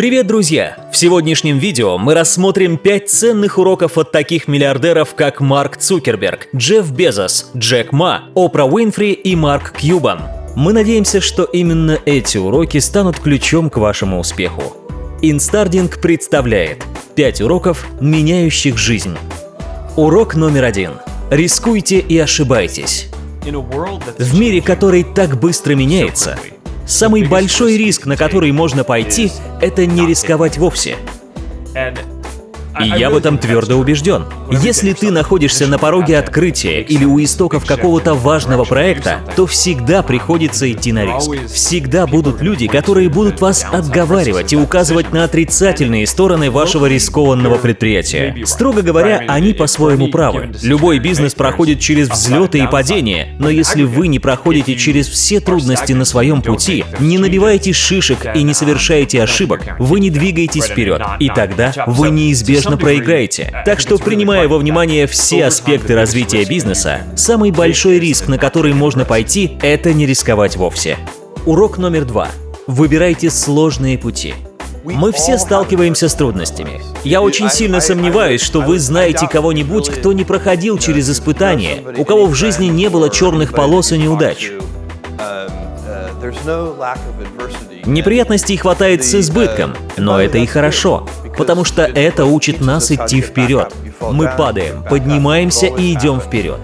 Привет, друзья! В сегодняшнем видео мы рассмотрим 5 ценных уроков от таких миллиардеров, как Марк Цукерберг, Джефф Безос, Джек Ма, Опра Уинфри и Марк Кьюбан. Мы надеемся, что именно эти уроки станут ключом к вашему успеху. Инстардинг представляет 5 уроков, меняющих жизнь. Урок номер один. Рискуйте и ошибайтесь. В мире, который так быстро меняется, самый большой риск, на который можно пойти, это не рисковать вовсе. И я в этом твердо убежден. Если ты находишься на пороге открытия или у истоков какого-то важного проекта, то всегда приходится идти на риск. Всегда будут люди, которые будут вас отговаривать и указывать на отрицательные стороны вашего рискованного предприятия. Строго говоря, они по-своему правы. Любой бизнес проходит через взлеты и падения, но если вы не проходите через все трудности на своем пути, не набиваете шишек и не совершаете ошибок, вы не двигаетесь вперед, и тогда вы неизбежно проиграете. Так что, принимая во внимание все аспекты развития бизнеса, самый большой риск, на который можно пойти, это не рисковать вовсе. Урок номер два. Выбирайте сложные пути. Мы все сталкиваемся с трудностями. Я очень сильно сомневаюсь, что вы знаете кого-нибудь, кто не проходил через испытания, у кого в жизни не было черных полос и неудач. Неприятностей хватает с избытком, но это и хорошо, потому что это учит нас идти вперед. Мы падаем, поднимаемся и идем вперед.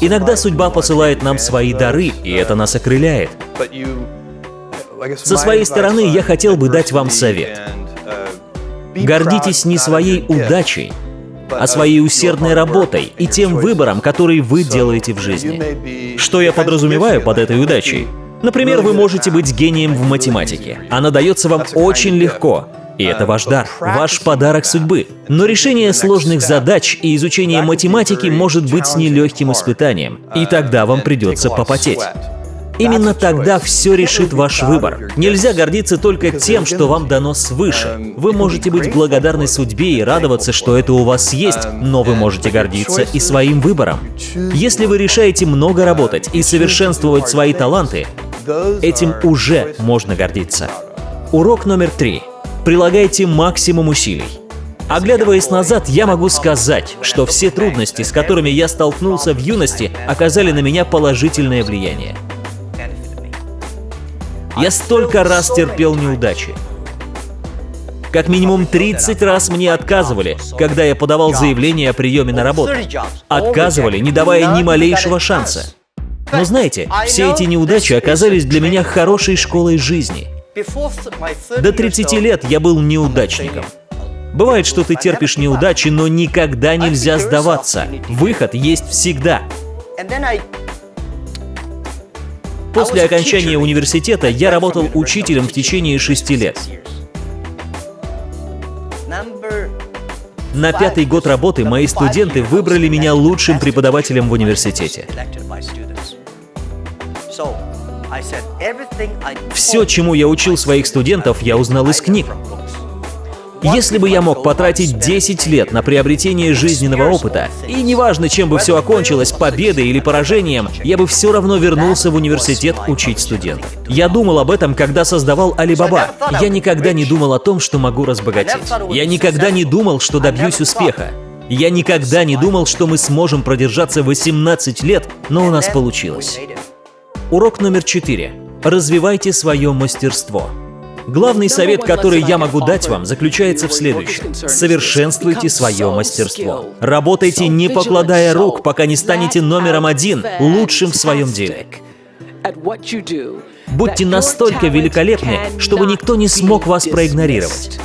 Иногда судьба посылает нам свои дары, и это нас окрыляет. Со своей стороны я хотел бы дать вам совет. Гордитесь не своей удачей, а своей усердной работой и тем выбором, который вы делаете в жизни. Что я подразумеваю под этой удачей? Например, вы можете быть гением в математике. Она дается вам очень легко, и это ваш дар, ваш подарок судьбы. Но решение сложных задач и изучение математики может быть нелегким испытанием, и тогда вам придется попотеть. Именно тогда все решит ваш выбор. Нельзя гордиться только тем, что вам дано свыше. Вы можете быть благодарны судьбе и радоваться, что это у вас есть, но вы можете гордиться и своим выбором. Если вы решаете много работать и совершенствовать свои таланты, этим уже можно гордиться. Урок номер три. Прилагайте максимум усилий. Оглядываясь назад, я могу сказать, что все трудности, с которыми я столкнулся в юности, оказали на меня положительное влияние. Я столько раз терпел неудачи. Как минимум 30 раз мне отказывали, когда я подавал заявление о приеме на работу. Отказывали, не давая ни малейшего шанса. Но знаете, все эти неудачи оказались для меня хорошей школой жизни. До 30 лет я был неудачником. Бывает, что ты терпишь неудачи, но никогда нельзя сдаваться. Выход есть всегда. После окончания университета я работал учителем в течение шести лет. На пятый год работы мои студенты выбрали меня лучшим преподавателем в университете. Все, чему я учил своих студентов, я узнал из книг. Если бы я мог потратить 10 лет на приобретение жизненного опыта, и неважно, чем бы все окончилось, победой или поражением, я бы все равно вернулся в университет учить студентов. Я думал об этом, когда создавал Alibaba. Я никогда не думал о том, что могу разбогатеть. Я никогда не думал, что добьюсь успеха. Я никогда не думал, что мы сможем продержаться 18 лет, но у нас получилось. Урок номер 4. Развивайте свое мастерство. Главный совет, который я могу дать вам, заключается в следующем. Совершенствуйте свое мастерство. Работайте, не покладая рук, пока не станете номером один, лучшим в своем деле. Будьте настолько великолепны, чтобы никто не смог вас проигнорировать.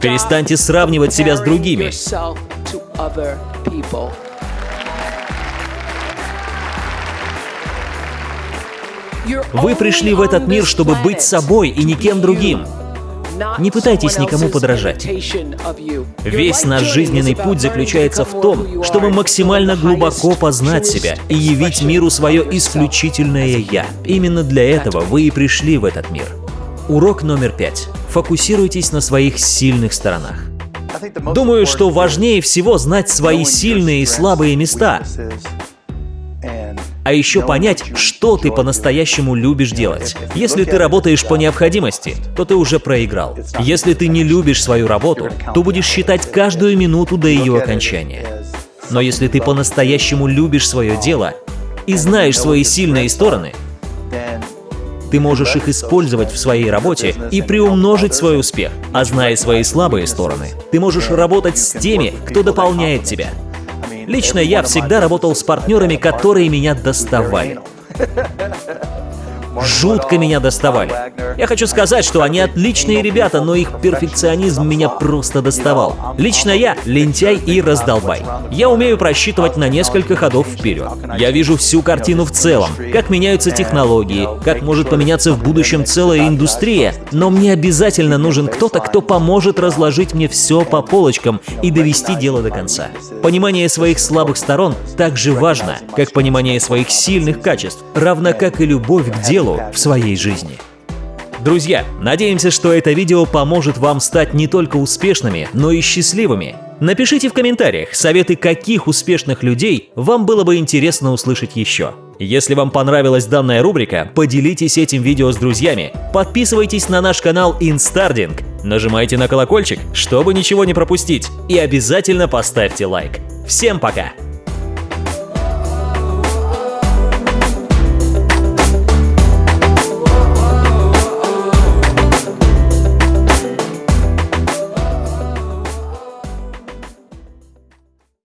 Перестаньте сравнивать себя с другими. Вы пришли в этот мир, чтобы быть собой и никем другим. Не пытайтесь никому подражать. Весь наш жизненный путь заключается в том, чтобы максимально глубоко познать себя и явить миру свое исключительное «я». Именно для этого вы и пришли в этот мир. Урок номер пять. Фокусируйтесь на своих сильных сторонах. Думаю, что важнее всего знать свои сильные и слабые места, а а еще понять, что ты по-настоящему любишь делать. Если ты работаешь по необходимости, то ты уже проиграл. Если ты не любишь свою работу, то будешь считать каждую минуту до ее окончания. Но если ты по-настоящему любишь свое дело и знаешь свои сильные стороны, ты можешь их использовать в своей работе и приумножить свой успех. А зная свои слабые стороны, ты можешь работать с теми, кто дополняет тебя. Лично я всегда работал с партнерами, которые меня доставали жутко меня доставали. Я хочу сказать, что они отличные ребята, но их перфекционизм меня просто доставал. Лично я лентяй и раздолбай. Я умею просчитывать на несколько ходов вперед. Я вижу всю картину в целом, как меняются технологии, как может поменяться в будущем целая индустрия, но мне обязательно нужен кто-то, кто поможет разложить мне все по полочкам и довести дело до конца. Понимание своих слабых сторон так же важно, как понимание своих сильных качеств, равно как и любовь к делу делу в своей жизни. Друзья, надеемся, что это видео поможет вам стать не только успешными, но и счастливыми. Напишите в комментариях, советы каких успешных людей вам было бы интересно услышать еще. Если вам понравилась данная рубрика, поделитесь этим видео с друзьями, подписывайтесь на наш канал Instarding, нажимайте на колокольчик, чтобы ничего не пропустить, и обязательно поставьте лайк. Всем пока!